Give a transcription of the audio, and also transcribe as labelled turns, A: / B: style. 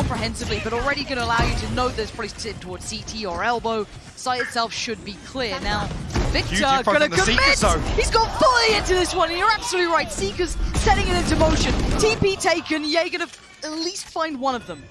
A: comprehensively, but already going to allow you to know there's probably sitting towards CT or elbow. Site itself should be clear. Now, Victor going to commit! He's gone fully into this one, and you're absolutely right. Seeker's setting it into motion. TP taken, Jaeger to at least find one of them.